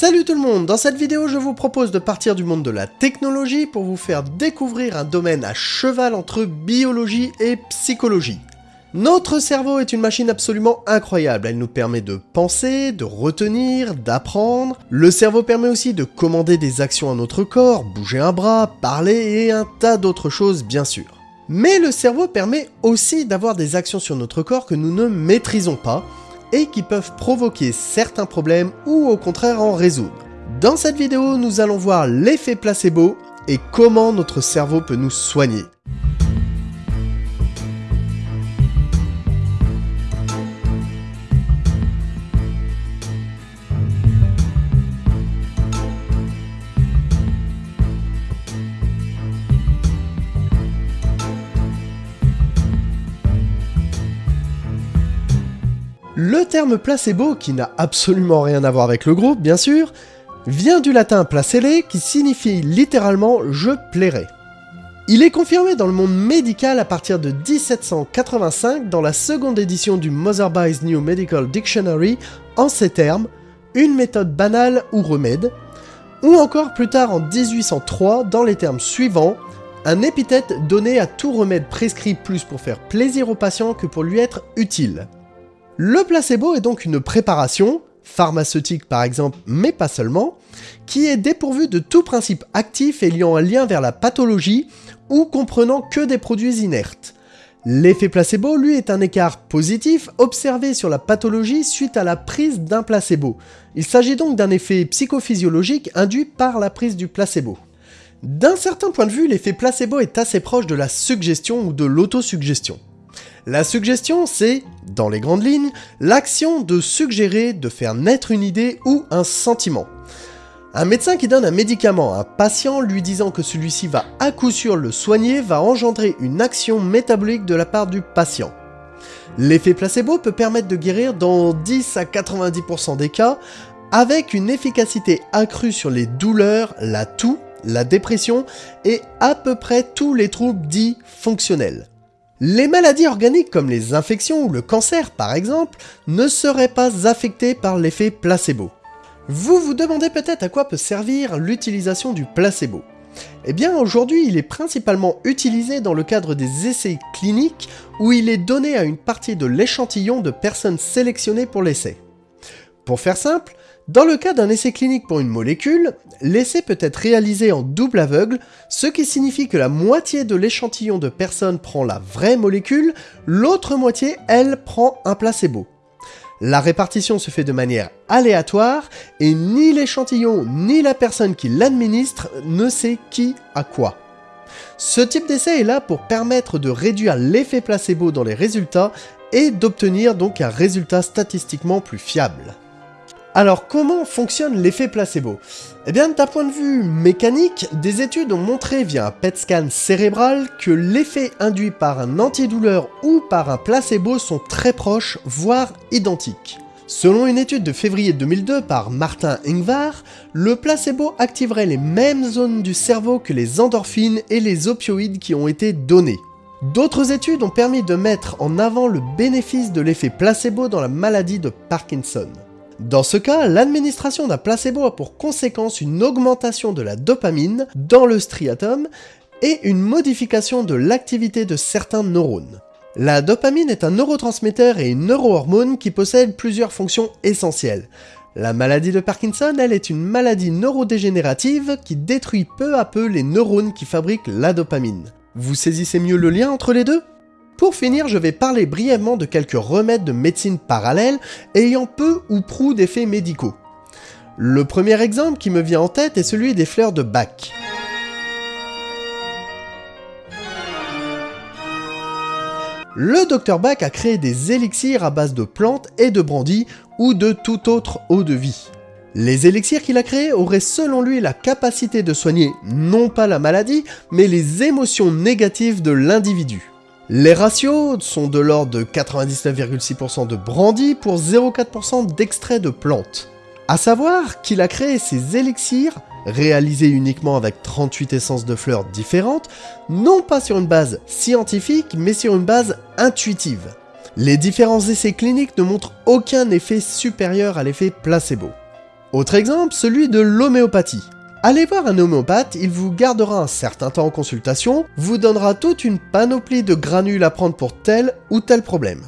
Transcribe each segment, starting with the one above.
Salut tout le monde, dans cette vidéo je vous propose de partir du monde de la technologie pour vous faire découvrir un domaine à cheval entre biologie et psychologie. Notre cerveau est une machine absolument incroyable, elle nous permet de penser, de retenir, d'apprendre. Le cerveau permet aussi de commander des actions à notre corps, bouger un bras, parler et un tas d'autres choses bien sûr. Mais le cerveau permet aussi d'avoir des actions sur notre corps que nous ne maîtrisons pas, et qui peuvent provoquer certains problèmes ou au contraire en résoudre. Dans cette vidéo, nous allons voir l'effet placebo et comment notre cerveau peut nous soigner. Le terme placebo, qui n'a absolument rien à voir avec le groupe bien sûr, vient du latin placere qui signifie littéralement je plairai. Il est confirmé dans le monde médical à partir de 1785 dans la seconde édition du Motherby's New Medical Dictionary en ces termes, une méthode banale ou remède, ou encore plus tard en 1803 dans les termes suivants, un épithète donné à tout remède prescrit plus pour faire plaisir au patient que pour lui être utile. Le placebo est donc une préparation, pharmaceutique par exemple, mais pas seulement, qui est dépourvue de tout principe actif ayant un lien vers la pathologie ou comprenant que des produits inertes. L'effet placebo, lui, est un écart positif observé sur la pathologie suite à la prise d'un placebo. Il s'agit donc d'un effet psychophysiologique induit par la prise du placebo. D'un certain point de vue, l'effet placebo est assez proche de la suggestion ou de l'autosuggestion. La suggestion, c'est, dans les grandes lignes, l'action de suggérer, de faire naître une idée ou un sentiment. Un médecin qui donne un médicament à un patient lui disant que celui-ci va à coup sûr le soigner va engendrer une action métabolique de la part du patient. L'effet placebo peut permettre de guérir dans 10 à 90% des cas avec une efficacité accrue sur les douleurs, la toux, la dépression et à peu près tous les troubles dits fonctionnels. Les maladies organiques comme les infections ou le cancer par exemple ne seraient pas affectées par l'effet placebo. Vous vous demandez peut-être à quoi peut servir l'utilisation du placebo. Eh bien aujourd'hui il est principalement utilisé dans le cadre des essais cliniques où il est donné à une partie de l'échantillon de personnes sélectionnées pour l'essai. Pour faire simple, dans le cas d'un essai clinique pour une molécule, l'essai peut être réalisé en double aveugle, ce qui signifie que la moitié de l'échantillon de personnes prend la vraie molécule, l'autre moitié, elle, prend un placebo. La répartition se fait de manière aléatoire et ni l'échantillon ni la personne qui l'administre ne sait qui a quoi. Ce type d'essai est là pour permettre de réduire l'effet placebo dans les résultats et d'obtenir donc un résultat statistiquement plus fiable. Alors comment fonctionne l'effet placebo? Eh bien d'un point de vue mécanique, des études ont montré via un PET scan cérébral que l'effet induit par un antidouleur ou par un placebo sont très proches, voire identiques. Selon une étude de février 2002 par Martin Ingvar, le placebo activerait les mêmes zones du cerveau que les endorphines et les opioïdes qui ont été donnés. D'autres études ont permis de mettre en avant le bénéfice de l'effet placebo dans la maladie de Parkinson. Dans ce cas, l'administration d'un placebo a pour conséquence une augmentation de la dopamine dans le striatum et une modification de l'activité de certains neurones. La dopamine est un neurotransmetteur et une neurohormone qui possède plusieurs fonctions essentielles. La maladie de Parkinson, elle, est une maladie neurodégénérative qui détruit peu à peu les neurones qui fabriquent la dopamine. Vous saisissez mieux le lien entre les deux? Pour finir, je vais parler brièvement de quelques remèdes de médecine parallèle ayant peu ou prou d'effets médicaux. Le premier exemple qui me vient en tête est celui des fleurs de Bach. Le docteur Bach a créé des élixirs à base de plantes et de brandy ou de toute autre eau de vie. Les élixirs qu'il a créés auraient selon lui la capacité de soigner non pas la maladie, mais les émotions négatives de l'individu. Les ratios sont de l'ordre de 99,6% de brandy pour 0,4% d'extrait de plantes. A savoir qu'il a créé ces élixirs, réalisés uniquement avec 38 essences de fleurs différentes, non pas sur une base scientifique, mais sur une base intuitive. Les différents essais cliniques ne montrent aucun effet supérieur à l'effet placebo. Autre exemple, celui de l'homéopathie. Allez voir un homéopathe, il vous gardera un certain temps en consultation, vous donnera toute une panoplie de granules à prendre pour tel ou tel problème.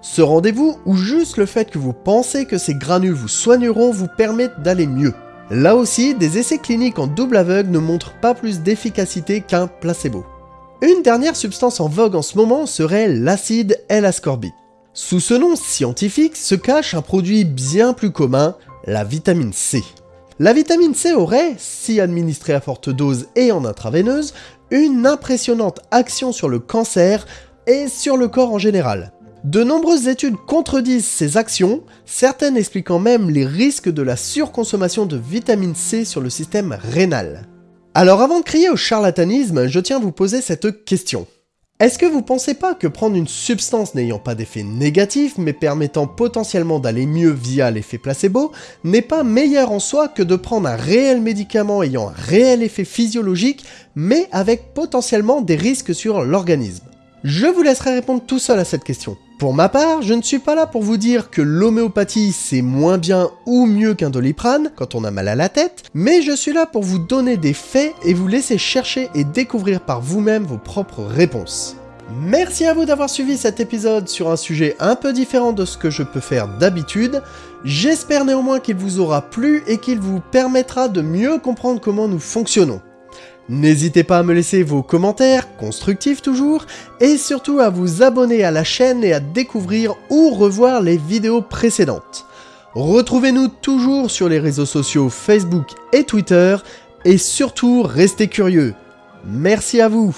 Ce rendez-vous, ou juste le fait que vous pensez que ces granules vous soigneront, vous permettent d'aller mieux. Là aussi, des essais cliniques en double aveugle ne montrent pas plus d'efficacité qu'un placebo. Une dernière substance en vogue en ce moment serait l'acide L-ascorbate. Sous ce nom scientifique se cache un produit bien plus commun, la vitamine C. La vitamine C aurait, si administrée à forte dose et en intraveineuse, une impressionnante action sur le cancer et sur le corps en général. De nombreuses études contredisent ces actions, certaines expliquant même les risques de la surconsommation de vitamine C sur le système rénal. Alors avant de crier au charlatanisme, je tiens à vous poser cette question. Est-ce que vous pensez pas que prendre une substance n'ayant pas d'effet négatif mais permettant potentiellement d'aller mieux via l'effet placebo n'est pas meilleur en soi que de prendre un réel médicament ayant un réel effet physiologique mais avec potentiellement des risques sur l'organisme? Je vous laisserai répondre tout seul à cette question. Pour ma part, je ne suis pas là pour vous dire que l'homéopathie c'est moins bien ou mieux qu'un doliprane quand on a mal à la tête, mais je suis là pour vous donner des faits et vous laisser chercher et découvrir par vous-même vos propres réponses. Merci à vous d'avoir suivi cet épisode sur un sujet un peu différent de ce que je peux faire d'habitude. J'espère néanmoins qu'il vous aura plu et qu'il vous permettra de mieux comprendre comment nous fonctionnons. N'hésitez pas à me laisser vos commentaires, constructifs toujours, et surtout à vous abonner à la chaîne et à découvrir ou revoir les vidéos précédentes. Retrouvez-nous toujours sur les réseaux sociaux Facebook et Twitter, et surtout restez curieux. Merci à vous